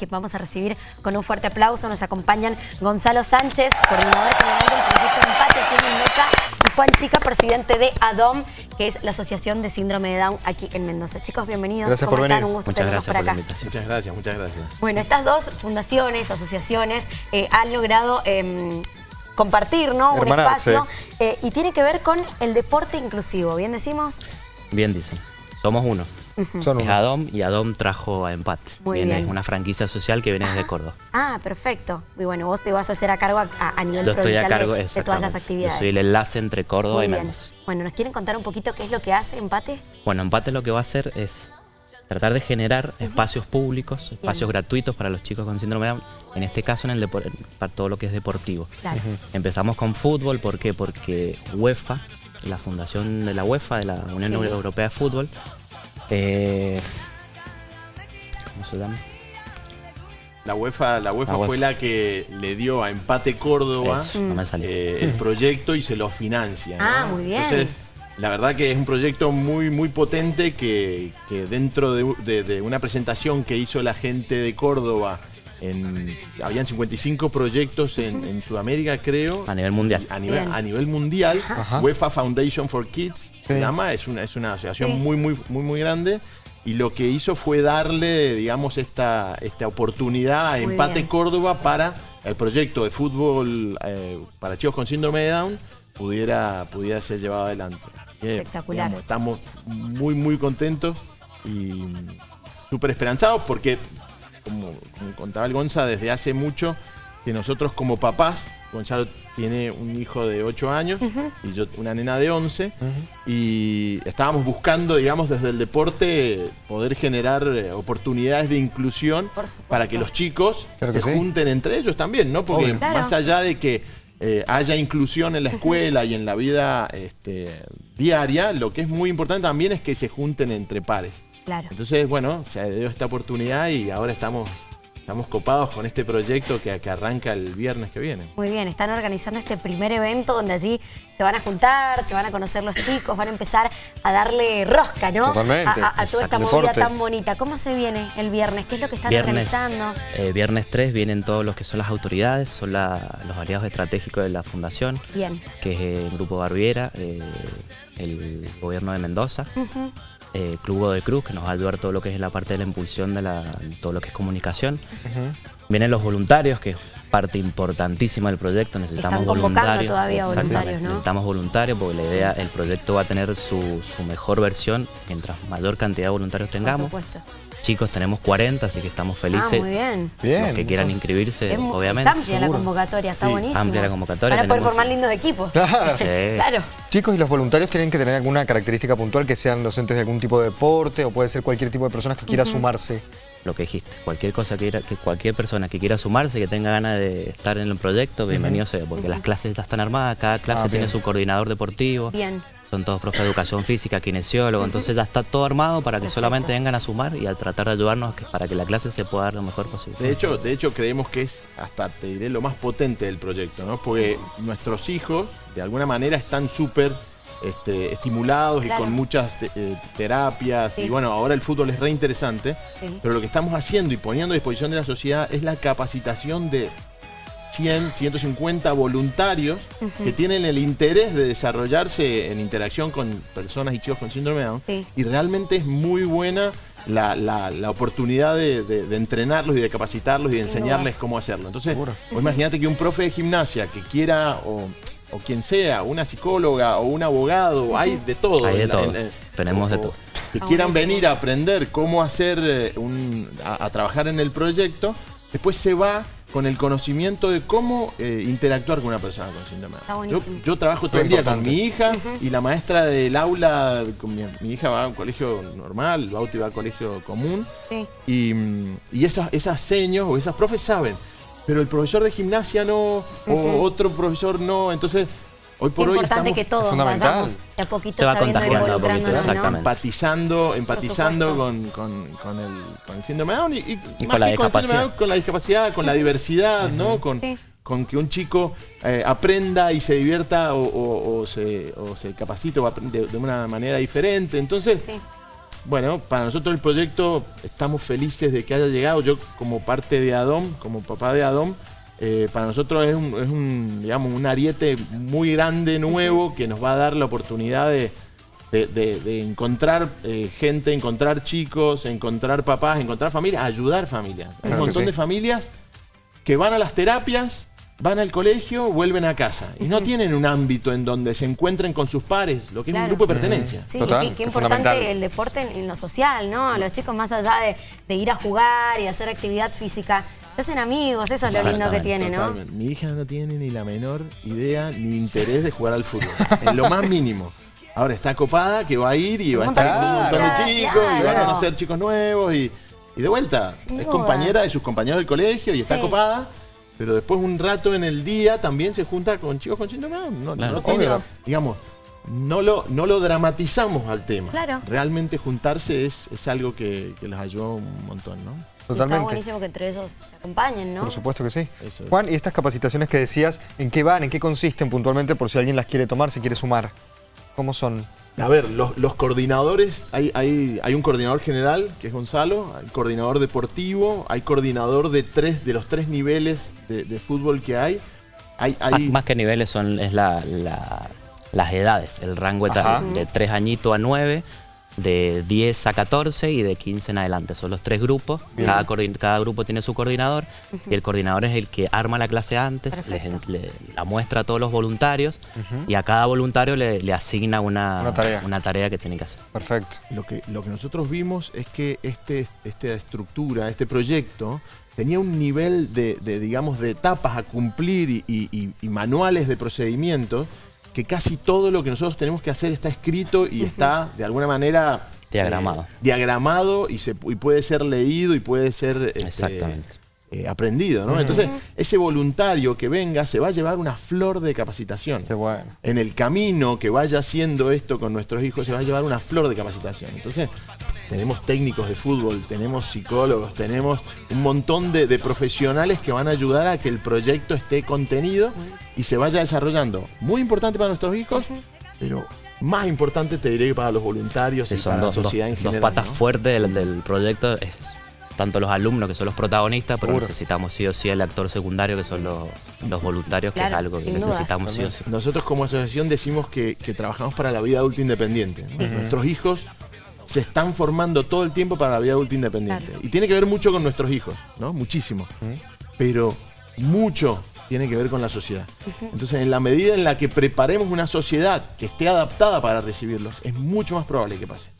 que vamos a recibir con un fuerte aplauso. Nos acompañan Gonzalo Sánchez, coordinador general del proyecto Empate aquí en Mendoza, y Juan Chica, presidente de ADOM, que es la Asociación de Síndrome de Down aquí en Mendoza. Chicos, bienvenidos. Gracias ¿Cómo por están? venir. Un gusto Muchas tenerlos por acá. Muchas gracias, muchas gracias. Bueno, estas dos fundaciones, asociaciones, eh, han logrado em, compartir ¿no? un espacio eh, y tiene que ver con el deporte inclusivo, ¿bien decimos? Bien dicen. Somos uno. Son Es. Adom y Adom trajo a Empate. Muy Viene- bien. Es una franquicia social que viene desde Córdoba. Ah, perfecto. Y bueno, vos te vas a hacer a cargo a, a- a nivel Yo estoy a cargo de, de todas las actividades. Yo soy el enlace entre Córdoba Muy y bien. Mendoza. Bueno, ¿nos quieren contar un poquito qué es lo que hace Empate? Bueno, Empate lo que va a hacer es tratar de generar espacios públicos, espacios gratuitos para los chicos con síndrome de Down, en este caso en el depor- para todo lo que es deportivo. Claro. Empezamos con fútbol, ¿por qué? Porque UEFA, la fundación de la UEFA, de la Unión Sí. Europea de Fútbol, eh, ¿cómo se llama? La UEFA, la UEFA La UEFA. fue la que le dio a Empate Córdoba no eh, el proyecto y se lo financia. ¿no? Ah, muy bien. Entonces, la verdad que es un proyecto muy, muy potente que, que dentro de, de- de una presentación que hizo la gente de Córdoba, en, habían 55 proyectos en, en Sudamérica, creo. A nivel mundial. A nivel, Bien. a nivel mundial, Ajá. UEFA Foundation for Kids se Sí. llama, es una, es una asociación Sí. muy, muy, muy, muy grande. Y lo que hizo fue darle, digamos, esta, esta oportunidad a Muy Empate bien. Córdoba para el proyecto de fútbol eh, para chicos con síndrome de Down pudiera, pudiera ser llevado adelante. Espectacular. digamos, estamos muy, muy contentos y súper esperanzados porque, como, como contaba el Gonza, desde hace mucho que nosotros como papás, Gonzalo tiene un hijo de 8 años y yo una nena de 11, y estábamos buscando, digamos, desde el deporte poder generar eh, oportunidades de inclusión para que los chicos Claro se sí. junten entre ellos también, ¿no? Porque Obvio. Claro. más allá de que eh, haya inclusión en la escuela y en la vida este, diaria, lo que es muy importante también es que se junten entre pares. Claro. Entonces, bueno, se dio esta oportunidad y ahora estamos, estamos copados con este proyecto que, que arranca el viernes que viene. Muy bien, están organizando este primer evento donde allí se van a juntar, se van a conocer los chicos, van a empezar a darle rosca, ¿no? Totalmente. A, a- a toda esta movida Deporte. tan bonita. ¿Cómo se viene el viernes? ¿Qué es lo que están Viernes, organizando? eh, viernes 3 vienen todos los que son las autoridades, son la- los aliados estratégicos de la fundación, Bien. que es el Grupo Barbiera, eh, el gobierno de Mendoza, Ujú. Eh, Club de Cruz, que nos va a ayudar todo lo que es la parte de la impulsión de la- todo lo que es comunicación. Vienen los voluntarios, que parte importantísima del proyecto. Necesitamos Están voluntarios. todavía Exactamente. voluntarios, ¿no? Necesitamos voluntarios porque la idea, el proyecto va a tener su, su mejor versión mientras mayor cantidad de voluntarios Por tengamos. supuesto. Chicos, tenemos 40, así que estamos felices. Ah, muy bien. Bien. Los que quieran inscribirse, Es, mu- es obviamente. amplia la convocatoria, está Sí, buenísimo. amplia la convocatoria, Van a poder formar lindos equipos. Claro. Sí. Claro. Chicos, ¿y los voluntarios tienen que tener alguna característica puntual que sean docentes de algún tipo de deporte o puede ser cualquier tipo de personas que quiera sumarse? Lo que dijiste, cualquier cosa que, quiera- que cualquier persona que quiera sumarse, que tenga ganas de estar en el proyecto, bienvenido sea, porque las clases ya están armadas, cada clase Ah, tiene bien. su coordinador deportivo, Bien. son todos profes de educación física, kinesiólogos, entonces ya está todo armado para que Perfecto. solamente vengan a sumar y a tratar de ayudarnos que- para que la clase se pueda dar lo mejor posible. De hecho, de hecho creemos que es hasta, te diré, lo más potente del proyecto, ¿no? Porque nuestros hijos, de alguna manera, están súper este, estimulados Claro. y con muchas te- eh, terapias. Sí. Y bueno, ahora el fútbol es re interesante. Sí. Pero lo que estamos haciendo y poniendo a disposición de la sociedad es la capacitación de 100, 150 voluntarios que tienen el interés de desarrollarse en interacción con personas y chicos con síndrome de Down. Sí. Y realmente es muy buena la, la- la oportunidad de, de- de entrenarlos y de capacitarlos y de enseñarles cómo hacerlo. Entonces, vos imagínate que un profe de gimnasia que quiera, o, o quien sea, una psicóloga o un abogado, hay de todo. Hay de en la- todo. en- en- Tenemos de todo. Que quieran venir a aprender cómo hacer eh, un, a, a trabajar en el proyecto, después se va con el conocimiento de cómo eh, interactuar con una persona con síndrome. de. Yo, yo trabajo todo el día con mi hija y la maestra del aula, con mi, mi hija va a un colegio normal, Bauti va a colegio común, Sí. y, mm, y esas, esas seños o esas profes saben, pero el profesor de gimnasia no, o otro profesor no, entonces hoy Qué por hoy importante estamos que todos fundamental. vayamos de a poquito Se va sabiendo y contagiando de a poquito, involucrándonos, ¿no? exactamente. empatizando, empatizando con, con- con el, con el síndrome de Down y, y Y más con la que el síndrome de. Down, con la discapacidad, con la diversidad, ¿no? Con, Sí. con que un chico eh, aprenda y se divierta o, o- o se, o se capacite o aprende de una manera diferente. Entonces, Sí. Bueno, para nosotros el proyecto estamos felices de que haya llegado. Yo como parte de ADOM, como papá de ADOM, eh, para nosotros es, un, es un, digamos, un ariete muy grande, nuevo, que nos va a dar la oportunidad de, de, de- de encontrar eh, gente, encontrar chicos, encontrar papás, encontrar familias, ayudar familias. Hay Claro un montón sí. de familias que van a las terapias, van al colegio, vuelven a casa. Y no tienen un ámbito en donde se encuentren con sus pares, lo que es un grupo de pertenencia. Sí, Total, y qué, importante el deporte en, en lo social, ¿no? Los chicos más allá de, de ir a jugar y hacer actividad física, se hacen amigos, eso es lo lindo que tiene, ¿no? Totalmente. Mi hija no tiene ni la menor idea ni interés de jugar al fútbol. en lo más mínimo. Ahora está copada que va a ir y va a estar con un montón de chicos, y va a conocer chicos nuevos y, y de vuelta. Sin es dudas. compañera de sus compañeros del colegio y está copada. Pero después un rato en el día también se junta con chicos con síndrome de Down. No, Claro. no tiene- digamos, no lo, no lo dramatizamos al tema. Claro. Realmente juntarse es, es algo que, que les ayuda un montón, ¿no? Y Está Totalmente. buenísimo que entre ellos se acompañen, ¿no? Por supuesto que sí. Eso es. Juan, ¿y estas capacitaciones que decías, en qué van, en qué consisten puntualmente por si alguien las quiere tomar, se quiere sumar? ¿Cómo son? A ver, los, los coordinadores, hay, hay, hay un coordinador general, que es Gonzalo, hay coordinador deportivo, hay coordinador de tres, de los tres niveles de, de fútbol que hay. Hay, Más, hay más que niveles son es la, la- las edades, el rango Ajá. de 3 añitos a 9, de 10 a 14 y de 15 en adelante. Son los tres grupos, cada, cada grupo tiene su coordinador y el coordinador es el que arma la clase antes, les le- la muestra a todos los voluntarios y a cada voluntario le, le asigna una, Una tarea. una tarea que tiene que hacer. Perfecto. lo, que, lo que nosotros vimos es que este, esta estructura, este proyecto, tenía un nivel de, de, digamos, de etapas a cumplir y, y- y- y manuales de procedimientos que casi todo lo que nosotros tenemos que hacer está escrito y está de alguna manera Diagramado. eh, diagramado y, se, y puede ser leído y puede ser este, Exactamente. Eh, aprendido. ¿no? Entonces, ese voluntario que venga se va a llevar una flor de capacitación. Qué bueno. En el camino que vaya haciendo esto con nuestros hijos se va a llevar una flor de capacitación. Entonces, tenemos técnicos de fútbol, tenemos psicólogos, tenemos un montón de, de profesionales que van a ayudar a que el proyecto esté contenido y se vaya desarrollando. Muy importante para nuestros hijos, pero más importante te diré que para los voluntarios Sí, y para dos, la sociedad dos- en dos general. patas ¿no? fuertes del, del proyecto. Es tanto los alumnos, que son los protagonistas, pero Seguro. necesitamos sí o sí el actor secundario, que son los, los voluntarios, que es algo que dudas. necesitamos sí o sí. Nosotros como asociación decimos que, que trabajamos para la vida adulta independiente. ¿no? Nuestros hijos se están formando todo el tiempo para la vida adulta independiente. Claro. Y tiene que ver mucho con nuestros hijos, ¿no? Muchísimo. Pero mucho tiene que ver con la sociedad. Entonces, en la medida en la que preparemos una sociedad que esté adaptada para recibirlos, es mucho más probable que pase.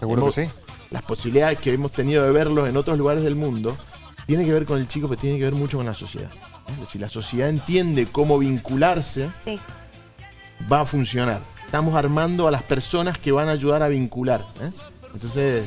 Seguro que hemos- sí. Las posibilidades que hemos tenido de verlos en otros lugares del mundo tiene que ver con el chico, pero tiene que ver mucho con la sociedad. Si la sociedad entiende cómo vincularse, Sí. va a funcionar. Estamos armando a las personas que van a ayudar a vincular. ¿eh? Entonces,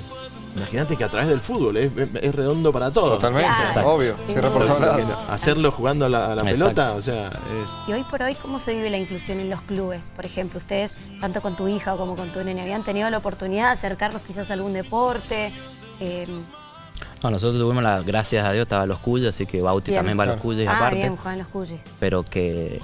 imagínate que a través del fútbol es, es redondo para todos. Totalmente, Claro. obvio. No- Hacerlo jugando a la, a la Exacto. pelota, o sea, es, Y hoy por hoy, ¿cómo se vive la inclusión en los clubes? Por ejemplo, ustedes, tanto con tu hija como con tu nene, ¿habían tenido la oportunidad de acercarlos quizás a algún deporte? Eh, No, nosotros tuvimos la, gracias a Dios, estaba los cuyes, así que Bauti Bien. también va a los cuyes ah, aparte. bien, juegan los cuyes. pero que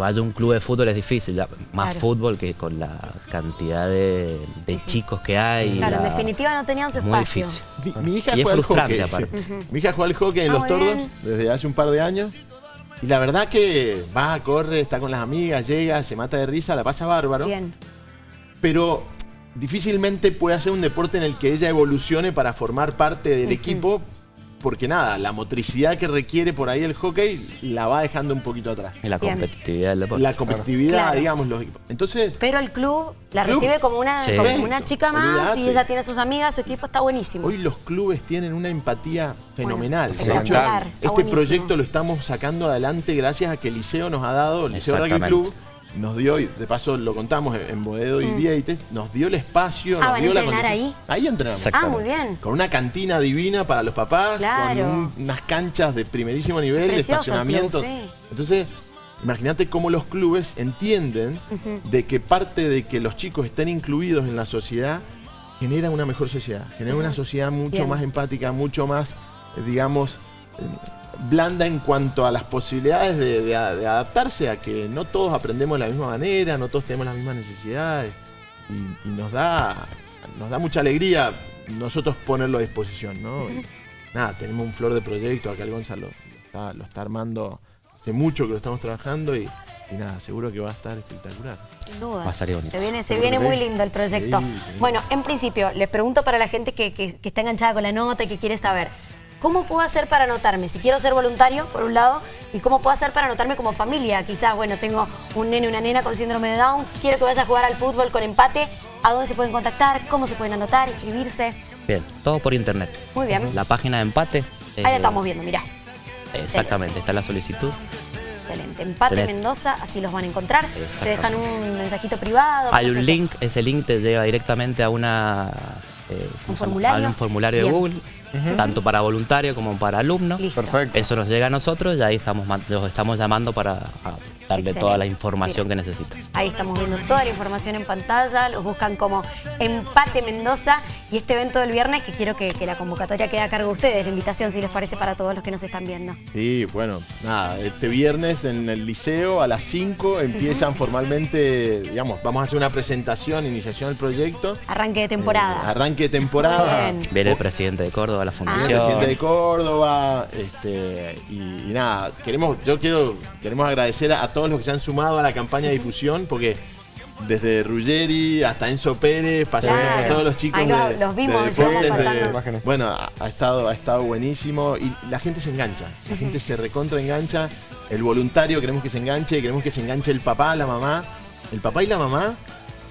vaya a un club de fútbol es difícil, ya, más Claro. fútbol que con la cantidad de, de Sí, sí. chicos que hay. Claro, en definitiva no tenían su muy espacio. difícil. Mi, mi hija Y es juega frustrante, hockey. aparte. Mi hija juega al hockey en Ah, los tordos bien. desde hace un par de años. Y la verdad que va, corre, está con las amigas, llega, se mata de risa, la pasa bárbaro. Bien. Pero difícilmente puede hacer un deporte en el que ella evolucione para formar parte del equipo. Porque nada, la motricidad que requiere por ahí el hockey la va dejando un poquito atrás. Y la Bien. competitividad del deporte. La competitividad, Claro. digamos, los equipos. Entonces, Pero el club la Club. recibe como una, Sí. como una chica más y ella tiene sus amigas, su equipo está buenísimo. Hoy los clubes tienen una empatía fenomenal. Bueno, hecho, este buenísimo. proyecto lo estamos sacando adelante gracias a que el Liceo nos ha dado, el Liceo Rugby. Club nos dio, y de paso lo contamos en- Boedo y Vieites, nos dio el espacio, Ah, nos ¿van a dio la condición- Ahí entrenamos. Exacto. ah, muy bien. Con una cantina divina para los papás, Claro. con un- unas canchas de primerísimo nivel, de Precioso estacionamiento. club, sí. Entonces, imagínate cómo los clubes entienden de que parte de que los chicos estén incluidos en la sociedad genera una mejor sociedad, genera una sociedad mucho Bien. más empática, mucho más, eh, digamos, eh, blanda en cuanto a las posibilidades de, de a- de adaptarse a que no todos aprendemos de la misma manera, no todos tenemos las mismas necesidades y, y nos da nos da mucha alegría nosotros ponerlo a disposición, ¿no? Y nada, tenemos un flor de proyecto, acá el Gonzalo lo está, lo está armando hace mucho que lo estamos trabajando y, y nada, seguro que va a estar espectacular. Sin duda. Va a salir bonito. Se viene, se viene muy lindo el proyecto. Sí, sí. Bueno, en principio, les pregunto para la gente que, que- que está enganchada con la nota y que quiere saber, ¿cómo puedo hacer para anotarme? Si quiero ser voluntario, por un lado, y cómo puedo hacer para anotarme como familia. Quizás, bueno, tengo un nene una nena con síndrome de Down, quiero que vaya a jugar al fútbol con empate. ¿A dónde se pueden contactar? ¿Cómo se pueden anotar? ¿Inscribirse? Bien, todo por internet. Muy bien. La página de empate. Ahí la eh, estamos viendo, mirá. Exactamente, está la solicitud. Excelente. Empate Tenés- Mendoza, así los van a encontrar. Te dejan un mensajito privado. Hay ¿cómo se un link, ese link te lleva directamente a una eh, un formulario de. Google, tanto para voluntario como para alumno. Listo. Perfecto. Eso nos llega a nosotros y ahí estamos los estamos llamando para a darle toda la información que necesitan. Ahí estamos viendo toda la información en pantalla, los buscan como Empate Mendoza y este evento del viernes que quiero que, que la convocatoria quede a cargo de ustedes, la invitación si les parece para todos los que nos están viendo. Sí, bueno, nada, este viernes en el liceo a las 5 empiezan formalmente, digamos, vamos a hacer una presentación, iniciación del proyecto. Arranque de Eh, temporada. arranque de temporada. Viene el presidente de Córdoba, la Viene fundación. el presidente de Córdoba, este, y, y nada, queremos, yo quiero, queremos agradecer a, a todos los que se han sumado a la campaña de difusión, porque desde Ruggeri hasta Enzo Pérez, pasando Claro. por todos los chicos de, los vimos, de deportes, de- bueno, ha, ha estado, ha estado buenísimo y la gente se engancha, la gente se recontra engancha, el voluntario queremos que se enganche, queremos que se enganche el papá, la mamá, el papá y la mamá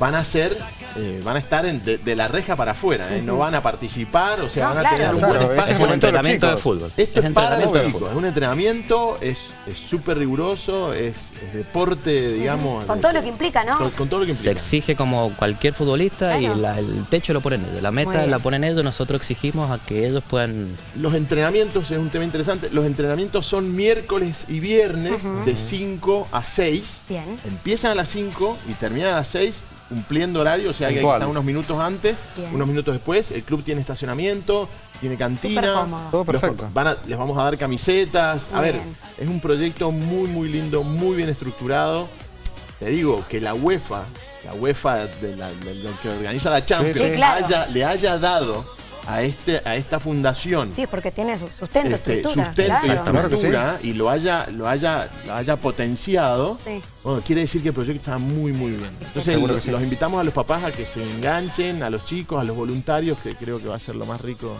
van a ser, eh, van a estar en- de, de la reja para afuera, ¿eh? no van a participar, o sea, No, van a claro. tener un Claro, buen es espacio. Es un de entrenamiento de fútbol. Esto es para los chicos, fútbol. es un entrenamiento, es es súper riguroso, es, es deporte, digamos. Con de- todo lo que implica, ¿no? Con, con todo lo que Se implica. exige como cualquier futbolista Claro. y la- el techo lo ponen ellos. La meta la ponen ellos, nosotros exigimos a que ellos puedan Los entrenamientos es un tema interesante. Los entrenamientos son miércoles y viernes de 5 a 6. Bien. Empiezan a las 5 y terminan a las 6 cumpliendo horario, o sea que están unos minutos antes, Bien. unos minutos después. El club tiene estacionamiento, tiene cantina. Todo Los- perfecto. van a- les vamos a dar camisetas. a ver, bien. es un proyecto muy, muy lindo, muy bien estructurado. Te digo que la UEFA, la UEFA de la, de que organiza la Champions, Sí, sí. claro. haya- le haya dado a, este, a esta fundación Sí, porque tiene su sustento, este, estructura. sustento y claro. Claro que sí. estructura y lo haya, lo haya, lo haya potenciado, Sí. bueno, quiere decir que el proyecto está muy muy bien. Entonces los, que sí. los invitamos a los papás a que se enganchen, a los chicos, a los voluntarios, que creo que va a ser lo más rico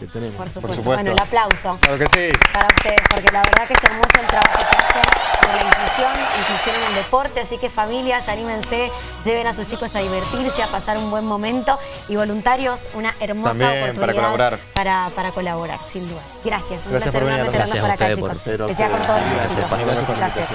que tenemos. Por supuesto. supuesto. Bueno, el aplauso. Claro que sí. para ustedes, porque la verdad que es hermoso el trabajo que hacen la inclusión, inclusión en el deporte, así que familias, anímense, lleven a sus chicos a divertirse, a pasar un buen momento. Y voluntarios, una hermosa También, para oportunidad colaborar. para, para colaborar, sin duda. Gracias, un Gracias placer por venir, enorme tenerlos por acá, chicos. Que sea con todos los éxitos. gracias